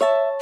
you